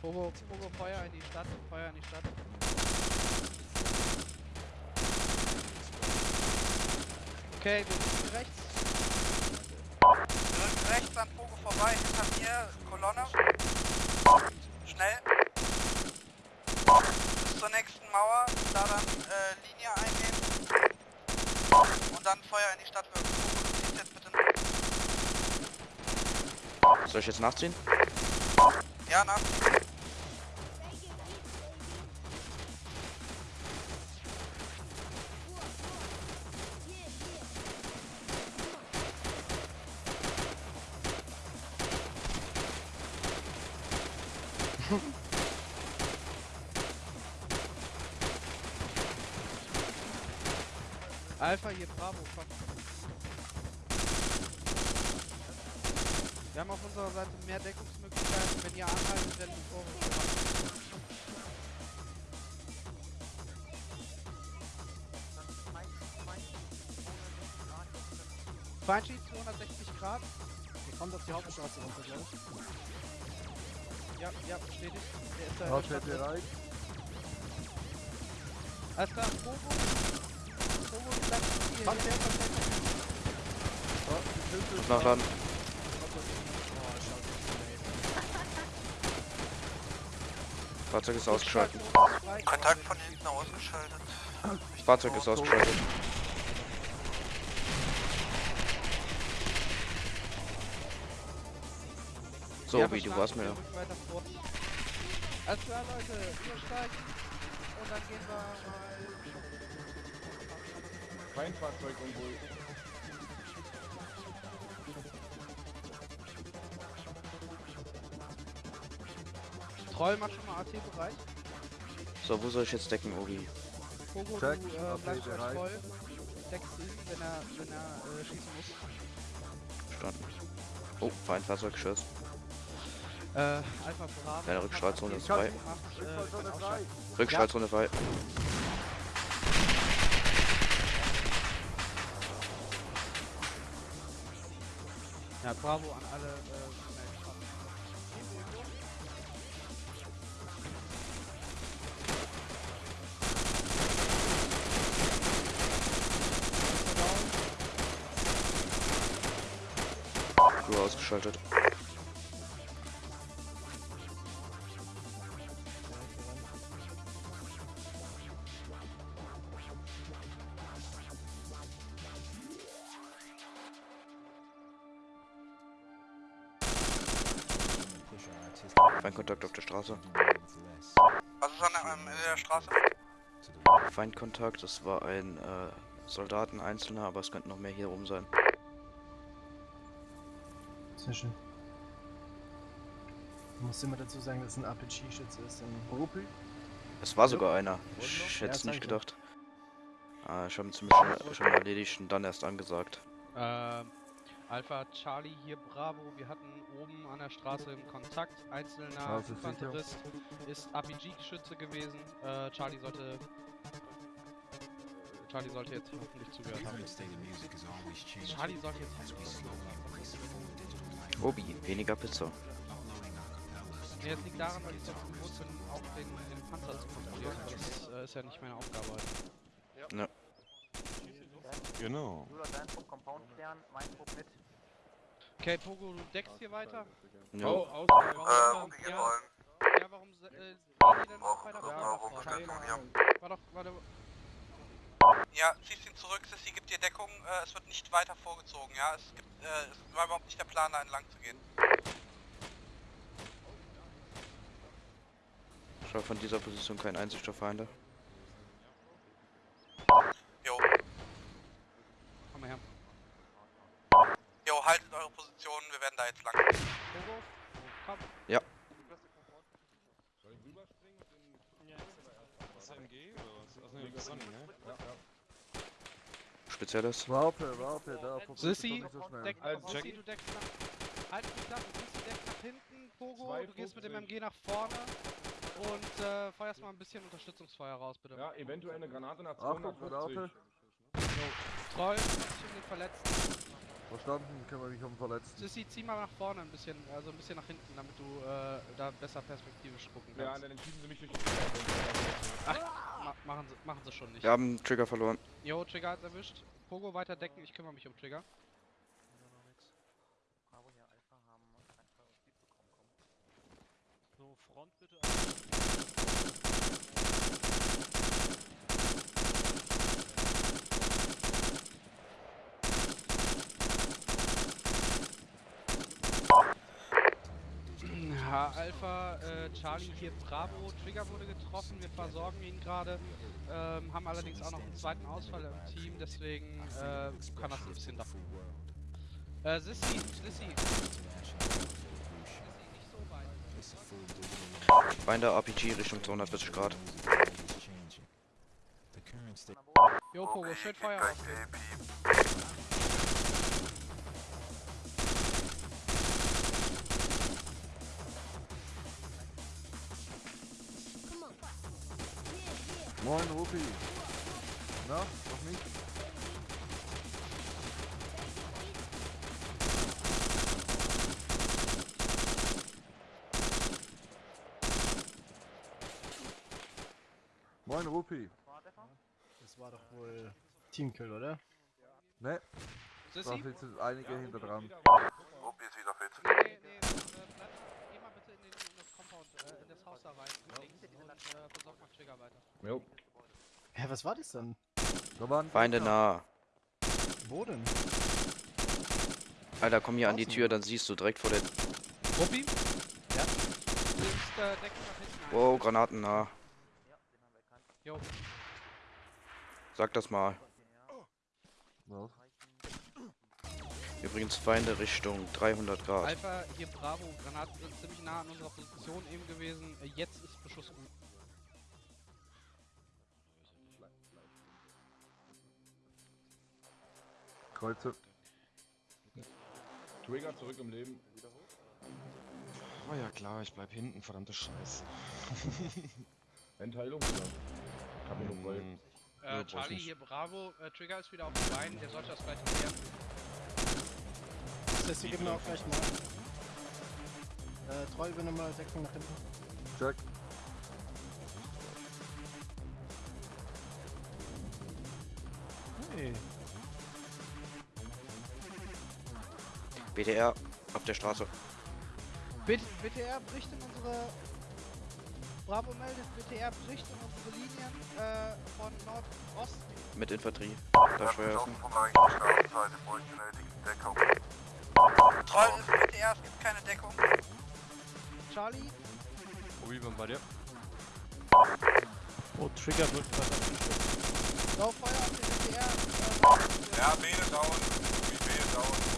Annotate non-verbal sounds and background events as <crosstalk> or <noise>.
Pogo, Pogo, Feuer in die Stadt, Feuer in die Stadt. Okay, wir sind rechts. Wir rücken rechts an Pogo vorbei, hinter mir Kolonne. Soll ich jetzt nachziehen? Ja, nach. Alpha hier, Bravo, komm. Wir haben auf unserer Seite mehr Deckungsmöglichkeiten. Wenn ihr anhaltet, werden die Vorwürfe gemacht. Feindschied 260 Grad. Wir kommen auf die Hauptstraße runter, glaube ich. Ja, ja, bestätigt. Der ist da. Hauptstadt bereit. Alles klar, Pogo. Pogo, bleib hier. Verkehr, Hier. Verkehr, Verkehr. Ja, die Tinte ist Nachladen. Oh, schau, Fahrzeug ist ausgeschaltet. Kontakt von hinten ausgeschaltet. Fahrzeug ist ausgeschaltet. So, Ja, wie du warst mir. Alles klar, Leute, wir steigen. Und dann gehen wir mal. Feindfahrzeug irgendwo. Troll, mach schon mal AT bereit. So, wo soll ich jetzt decken, Obi? Pogo, Check, du äh, bleibst bereit. voll. Deckst ihn, wenn er, wenn er äh, schießen muss. Starten. Oh, Feindfahrzeuggeschoss. Äh, Alpha Bravo. Deine Rückstrahlzone ist macht frei. Macht, äh. Rückstrahlzone frei. Ja, Bravo an alle äh, Crew ausgeschaltet. Feindkontakt auf der Straße. Was ist an der, ähm, der Straße? Feindkontakt, das war ein äh, Soldaten einzelner, aber es könnten noch mehr hier oben sein. Sehr schön. Ich muss immer dazu sagen, dass es ein RPG-Schütze ist. Ein Rupi. Es war sogar einer. Ich hätte es nicht gedacht. Ah, ich habe ihn ziemlich schnell, schon erledigt und dann erst angesagt. Ähm, Alpha Charlie hier Bravo. Wir hatten oben an der Straße im Kontakt. Einzelner. Infanterist ist RPG-Geschütze gewesen. Äh, Charlie sollte. äh, Charlie sollte jetzt hoffentlich zugehört haben. Charlie sollte jetzt hoffentlich zugehört haben. Obi, weniger Pizza. Nee, das liegt daran, weil ich sonst gewohnt bin, auch den, den Panzer zu kontrollieren. Aber das äh, ist ja nicht meine Aufgabe halt. Genau. Okay, Pogo, du deckst hier weiter? Jo. aus, Äh, Ruby Ja. rollen. Ja, warum äh, gehen die denn noch weiter Ja, Charlie, Station, War doch, warte, Ja, ziehst ihn zurück, Sissy gibt dir Deckung, äh, es wird nicht weiter vorgezogen, ja? Es gibt, äh, es war überhaupt nicht der Plan, da entlang zu gehen. Schau von dieser Position kein auf Feinde. Jo, komm mal her. jo, haltet eure Positionen, wir werden da jetzt lang. Komm. Soll ich rüberspringen dem SMG oder was? Achso, nee, Sonny, ne? Spezielles. Waffe, Waffe, da. nicht so schnell. deck, Also, Sissy, check. du deckst nach... Halt die Klappe, Sissy deckt nach hinten, Pogo, Zwei du gehst mit dem 50. MG nach vorne und äh, feuerst mal ein bisschen Unterstützungsfeuer raus, bitte. Ja, eventuell eine Granate nach Achtung, 250. Granate. Troll, kümmert sich um den Verletzten. Verstanden, kümmere mich um Verletzten. Sissi, zieh mal nach vorne ein bisschen, also ein bisschen nach hinten, damit du äh, da besser perspektivisch gucken Ja, kannst. dann schieben sie mich durch die machen, sie, schon nicht. Wir haben Trigger verloren. Jo, Trigger hat's erwischt. Pogo weiter decken, ich kümmere mich um Trigger. So, Front bitte. Ja, Alpha, äh, Charlie hier Bravo, Trigger wurde getroffen, wir versorgen ihn gerade, ähm, haben allerdings auch noch einen zweiten Ausfall im Team, deswegen äh, kann das ein bisschen dauern. Äh, Sissy, Sissy. Sissy, nicht so weit. Finder RPG Richtung 240 Grad. Jo, Pogo, schön Feuer ausgeben. Moin, Rupi. Na, noch nicht? Moin, Rupi. Das war doch wohl Teamkill, oder? Ne, da sitzen einige hinter dran. Rupi ist wieder fit. Nee, nee, nee, äh, bleib, geh mal bitte in, den, Compound, äh, in das Haus da rein, und äh, versorg mal Trigger weiter. Jo. Hä, was war das denn? Da waren Feinde nah. Wo denn? Alter, komm hier an die. Tür, dann siehst du direkt vor der... Ruppi? Ja? Äh. Wow, Granaten nah. Jo, Sag das mal. Was? Übrigens Feinde Richtung 300 Grad. Alpha, hier Bravo, Granaten sind ziemlich nah an unserer Position eben gewesen. Äh, jetzt ist Beschuss gut. Kreuze. Trigger zurück im Leben. Oh ja klar, ich bleib hinten, verdammte Scheiße. <laughs> Endheilung oder? Kann nur frei. Mm, Äh, Charlie, hier Bravo, äh, Trigger ist wieder auf den Beinen, der sollte das gleich klären. Sissy, gib mir auch gleich mal. Äh, treu, mal Deckung nach hinten. Check. Hey. BTR auf der Straße. BT BTR bricht in unsere... Bravo meldet, BTR bricht in unsere Linien äh, von Nordosten. Mit Infanterie. Da Steuerwaffen. Troll ist BTR, es gibt keine Deckung. Charlie, wann bei dir? Oh, Trigger wird Lauf Feuer auf den BTR. Ja, Bede down. Bede down.